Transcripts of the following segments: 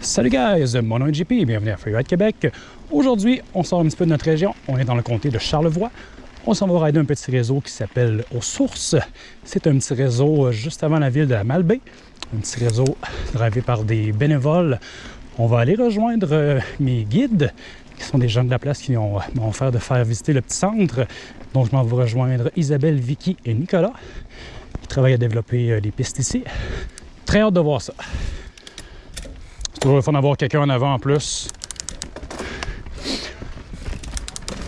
Salut guys, mon nom est JP, bienvenue à Freeride Québec. Aujourd'hui, on sort un petit peu de notre région, on est dans le comté de Charlevoix. On s'en va rider un petit réseau qui s'appelle Aux Sources. C'est un petit réseau euh, juste avant la ville de la Malbaie. Un petit réseau drivé par des bénévoles. On va aller rejoindre euh, mes guides, qui sont des gens de la place qui ont- m'ont offert de faire visiter le petit centre. Donc je m'en vais rejoindre Isabelle, Vicky et Nicolas, qui travaillent à développer euh, des pistes ici. Très hâte de voir ça. Toujours le fun d'avoir quelqu'un en avant en plus.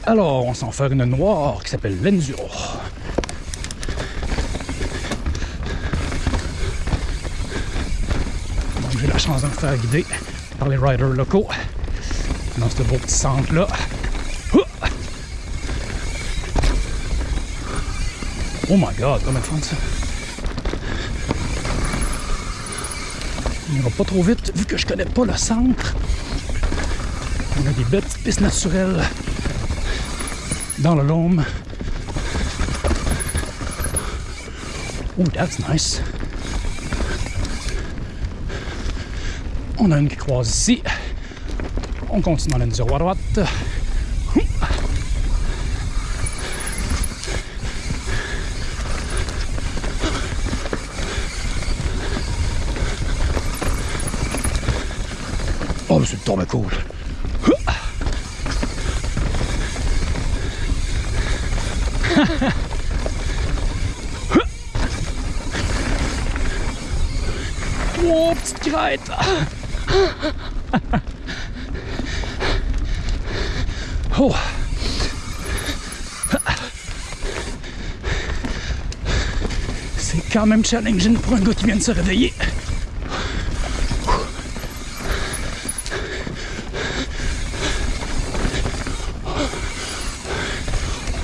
Alors, on s'en fait une noire qui s'appelle l'Enduro. J'ai la chance de me faire guider par les riders locaux dans ce beau petit centre-là. Oh my god, comme de fun ça! On n'ira pas trop vite vu que je connais pas le centre. On a des belles petites pistes naturelles dans le Lôme. Oh, that's nice. On a une qui croise ici. On continue dans l'enduro à droite. Oh, mais c'est tombé cool. Oh, petite crête! Oh! C'est quand même challenging pour un gars qui vient de se réveiller.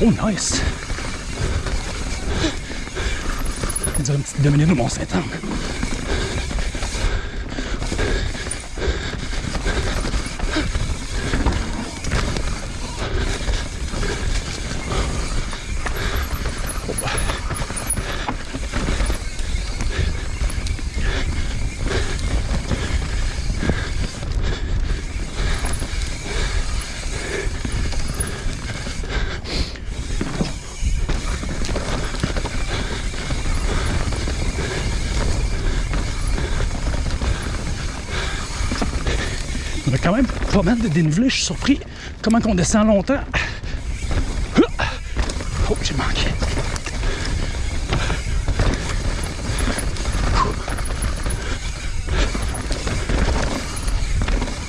Oh, nice! On dirait une petite deux quand même pas mal de dénivelé. Je suis surpris comment qu'on descend longtemps. Oh, j'ai manqué.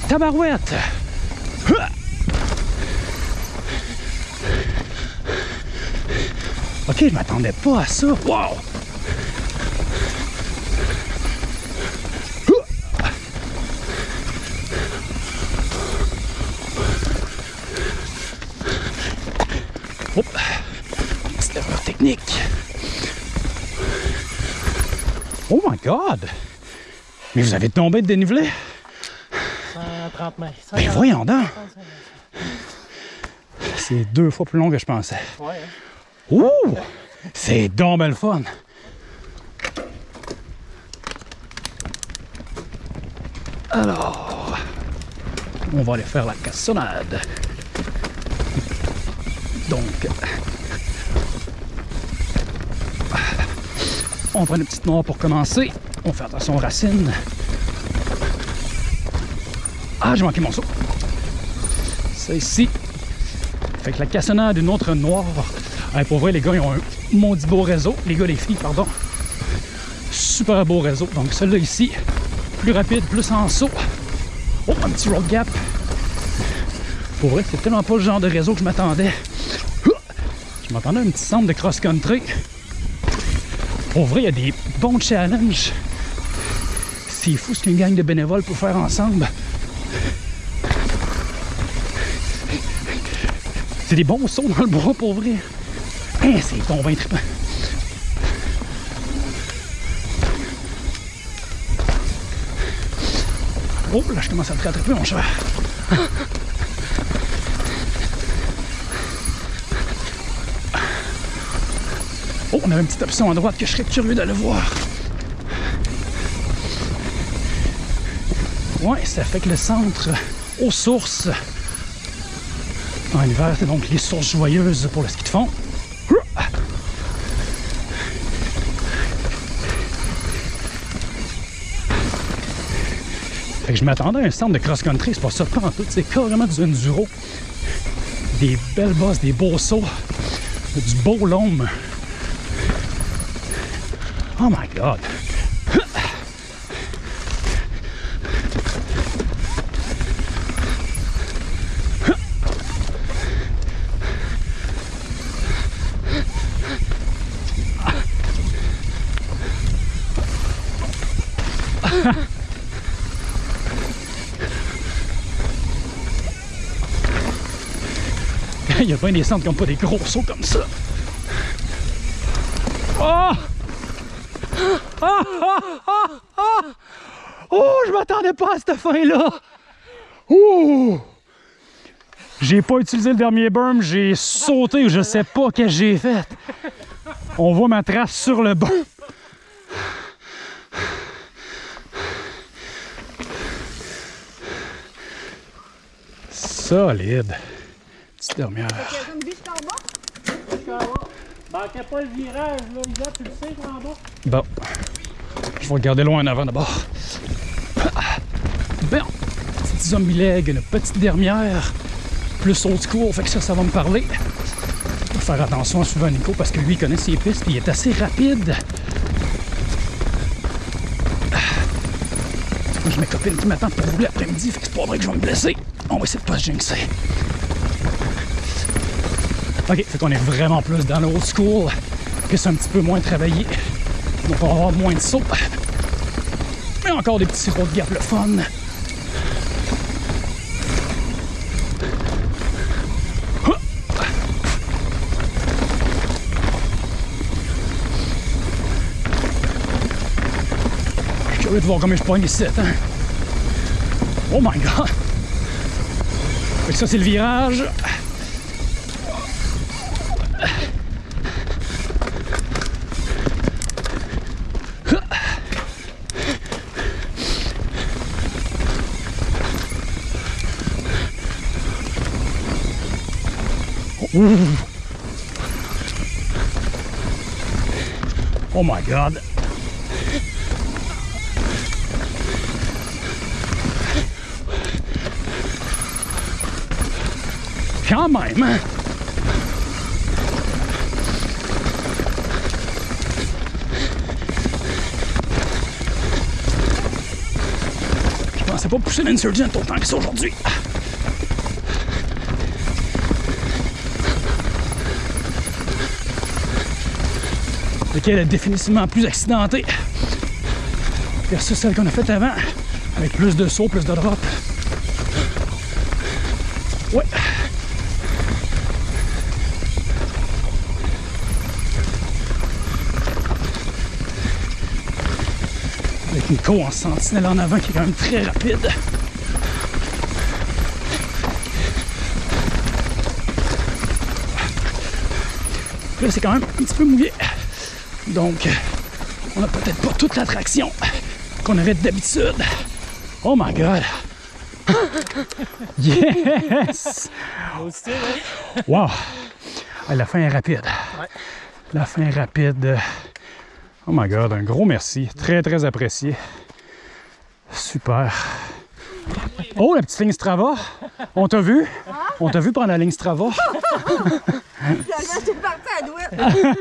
Tabarouette! Ok, je m'attendais pas à ça. Wow! Hop! Petite erreur technique. Oh my god! Mais vous avez tombé de dénivelé? 130 mètres. Ben voyons donc! C'est deux fois plus long que je pensais. Ouais, hein. Ouh! C'est donc le fun! Alors, on va aller faire la cassonade. On prend une petite noire pour commencer. On fait attention aux racines. Ah, j'ai manqué mon saut. Ça ici. Fait que la cassonade d'une autre noire. Pour vrai, les gars, ils ont un maudit beau réseau. Les gars, les filles, pardon. Super beau réseau. Donc, celui-là ici, plus rapide, plus en saut. Oh, un petit road gap. Pour vrai, c'est tellement pas le genre de réseau que je m'attendais. Je m'attendais à un petit centre de cross-country. Pour vrai, il y a des bons challenges. C'est fou ce qu'une gang de bénévoles peut faire ensemble. C'est des bons sauts dans le bois pour vrai. Hein, c'est trippant. Oh, là, je commence à te rattraper, mon cheval. Oh, on a une petite option à droite que je serais curieux d'aller voir. Ouais, ça fait que le centre aux sources. En hiver, c'est donc les sources joyeuses pour le ski de fond. Fait que je m'attendais à un centre de cross-country, c'est pas ça pas en tout, c'est carrément du enduro. Des belles bosses, des beaux sauts, du beau lome. Oh my god! Il y a bien des centres qui n'ont pas des gros sauts comme ça. Oh! Ah, ah, ah, ah! Oh, je m'attendais pas à cette fin-là! Ouh! J'ai pas utilisé le dernier berm, j'ai sauté ou je sais pas ce que j'ai fait. On voit ma trace sur le berm. Solide. Petite dernière. Manquait pas le virage, là, Isa, tu le sais, en bas? Bon. Je vais regarder loin en avant d'abord. Bon. Petite zombie leg, une petite dernière. Plus old school, fait que ça, ça va me parler. Faut faire attention à suivre Nico parce que lui, il connaît ses pistes et il est assez rapide. Moi, j'ai mes copines qui m'attendent pour rouler après-midi, fait que c'est pas vrai que je vais me blesser. On va essayer de pas se jinxer. Ok, fait qu'on est vraiment plus dans le old school, que c'est un petit peu moins travaillé. Donc on va avoir moins de sauts. Mais encore des petits road gap le fun. Je suis curieux de voir comment je pogne ici. Hein? Oh my god! Fait que ça c'est le virage. Oh my god. Quand même? Je pensais pas pousser l'insurgent autant que ça aujourd'hui. Lequel est définitivement plus accidenté versus celle qu'on a faite avant, avec plus de sauts, plus de drop. Ouais. Avec Nico en sentinelle en avant qui est quand même très rapide. Là, c'est quand même un petit peu mouillé. Donc, on n'a peut-être pas toute l'attraction qu'on avait d'habitude. Oh my god! Yes! Hein? Wow! La fin est rapide. La fin est rapide. Oh my god, un gros merci. Très, très apprécié. Super. Oh, la petite ligne Strava. On t'a vu? On t'a vu prendre la ligne Strava? Finalement, j'étais partie à douette.